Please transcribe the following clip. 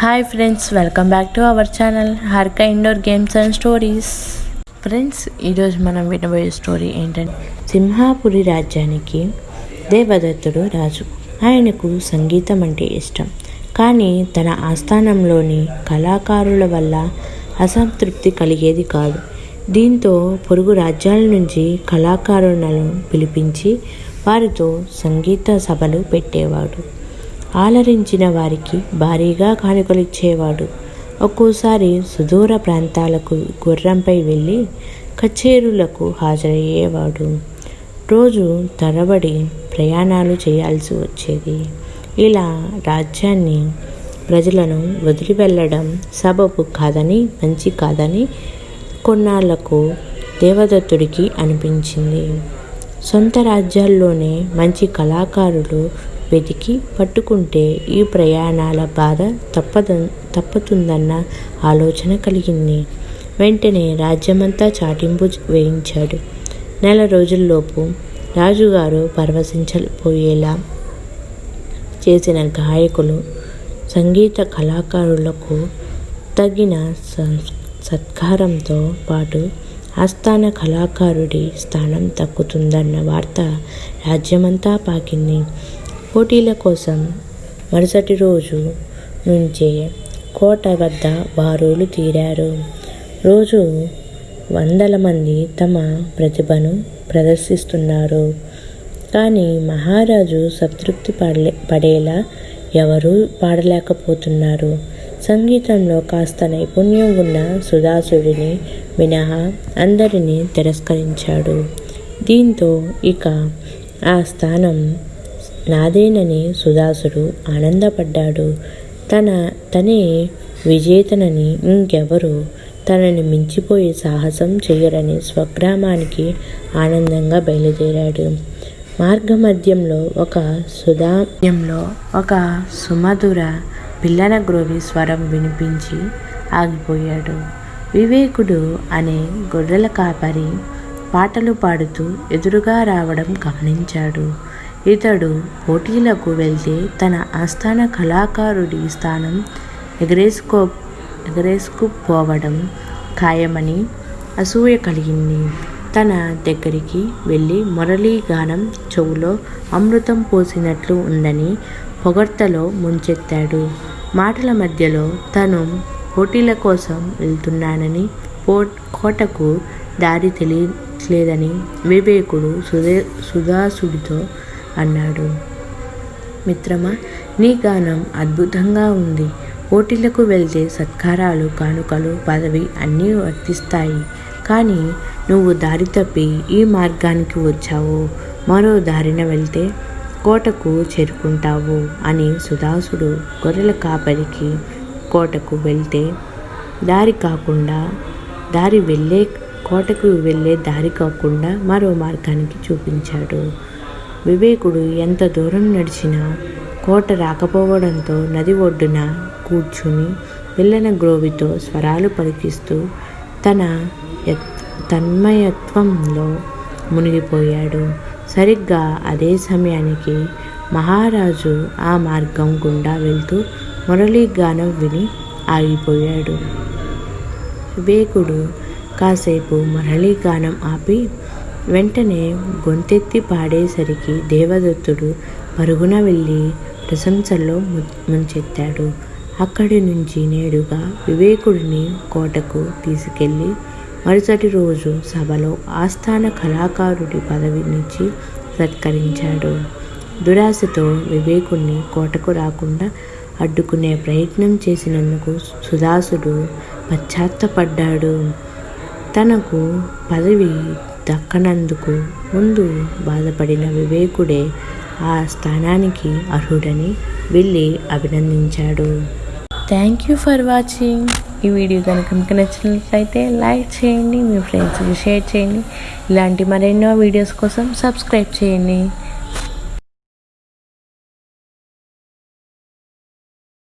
Hi friends welcome back to our channel హర్క indoor games and stories friends ఈరోజు మనం వినబోయే story ఏంటంటే సింహాపురి రాజ్యానికి దేవదత్తుడు రాజు. ఆయనకు సంగీతం అంటే ఇష్టం. కానీ తన ఆస్థానంలోని కళాకారుల వల్ల అసంతృప్తి కలిగేది కాదు. దీంతో పొరుగు రాజ్యాల నుంచి కళాకారులను పిలిపించి వారితో సంగీత సభలు పెట్టేవాడు. ఆలరించిన వారికి భారీగా కానుకలిచ్చేవాడు. ఒక్కోసారి సుదూర ప్రాంతాలకు గుర్రంపై వెళ్ళి కచేరులకు హాజరయ్యేవాడు. రోజు తరబడి ప్రయాణాలు చేయాల్సి వచ్చేది. ఇలా రాజ్యాన్ని ప్రజలను వదిలి వెళ్ళడం సబబు కాదని మంచి కాదని కొన్నాళ్ళకు దేవదత్తుడికి అనిపించింది. సొంత రాజ్యాల్లోనే మంచి కళాకారులు వెతికి పట్టుకుంటే ఈ ప్రయాణాల బాధ తప్పద తప్పుతుందన్న ఆలోచన కలిగింది. వెంటనే రాజ్యమంతా చాటింపు వేయించాడు. నెల రోజుల్లోపు రాజుగారు పరవశించపోయేలా చేసిన గాయకులు సంగీత కళాకారులకు తగిన సం- సత్కారంతో పాటు ఆస్థాన కళాకారుడి స్థానం తగ్గుతుందన్న వార్త రాజ్యమంతా పాకింది. పోటీల కోసం మరుసటి రోజు నుంచే కోట వద్ద బారులు తీరారు. రోజు వందల మంది తమ ప్రతిభను ప్రదర్శిస్తున్నారు. కానీ మహారాజు సంతృప్తి పడలే పడేలా ఎవరూ పాడలేకపోతున్నారు. సంగీతంలో కాస్త నైపుణ్యం ఉన్న సుధాసుడిని మినహా అందరినీ తిరస్కరించాడు. దీంతో ఇక ఆ స్థానం నాదేనని సుదాసుడు ఆనందపడ్డాడు. తన తనే విజేతనని ఇంకెవరు తనని మించిపోయే సాహసం చేయరని స్వగ్రామానికి ఆనందంగా బయలుదేరాడు. మార్గమధ్యంలో ఒక సుధామ్యంలో ఒక సుమధుర పిల్లన గ్రోవి స్వరం వినిపించి ఆగిపోయాడు. వివేకుడు అనే గొర్రెల కాపరి పాటలు పాడుతూ ఎదురుగా రావడం గమనించాడు. ఇతడు పోటీలకు వెళ్తే తన ఆస్థాన కళాకారుడి స్థానం ఎగరేసుకో ఎగరేసుకుపోవడం ఖాయమని అసూయ కలిగింది. తన దగ్గరికి వెళ్ళి మురళీ గానం చెవులో అమృతం పోసినట్లు ఉందని పొగడ్తలో ముంచెత్తాడు. మాటల మధ్యలో తను పోటీల కోసం వెళ్తున్నానని పో కోటకు దారి తెలియట్లేదని వివేకుడు సుదే సుధాసుడితో అన్నాడు. మిత్రమా నీ గానం అద్భుతంగా ఉంది. పోటీలకు వెళ్తే సత్కారాలు కానుకలు పదవి అన్నీ వర్తిస్తాయి. కానీ నువ్వు దారి తప్పి ఈ మార్గానికి వచ్చావు. మరో దారిన వెళ్తే కోటకు చేరుకుంటావు అని సుదాసుడు గొర్రెల కాపరికి కోటకు వెళ్తే దారి కాకుండా దారి వెళ్ళే కోటకు వెళ్ళే దారి కాకుండా మరో మార్గానికి చూపించాడు. వివేకుడు ఎంత దూరం నడిచినా కోట రాకపోవడంతో నది ఒడ్డున కూర్చుని పిల్లన గ్రోవితో స్వరాలు పలికిస్తూ తన యత్- తన్మయత్వంలో మునిగిపోయాడు. సరిగ్గా అదే సమయానికి మహారాజు ఆ మార్గం గుండా వెళ్తూ మురళీ గానం విని ఆగిపోయాడు. వివేకుడు కాసేపు మురళీ గానం ఆపి వెంటనే గొంతెత్తి పాడేసరికి దేవదత్తుడు పరుగున వెళ్ళి ప్రశంసల్లో ముంచెత్తాడు. అక్కడి నుంచి నేడుగా వివేకుడిని కోటకు తీసుకెళ్ళి మరుసటి రోజు సభలో ఆస్థాన కళాకారుడి పదవినిచ్చి సత్కరించాడు. దురాశతో వివేకుణ్ణి కోటకు రాకుండా అడ్డుకునే ప్రయత్నం చేసినందుకు సుదాసుడు పశ్చాత్తపడ్డాడు. తనకు పదవి దక్కనందుకు ముందు బాధపడిన వివేకుడే ఆ స్థానానికి అర్హుడని వెళ్ళి అభినందించాడు. థ్యాంక్ యూ ఫర్ వాచింగ్ ఈ వీడియో కనుక మీకు నచ్చినట్లయితే లైక్ చేయండి మీ ఫ్రెండ్స్కి షేర్ చేయండి. ఇలాంటి మరెన్నో వీడియోస్ కోసం సబ్స్క్రైబ్ చేయండి.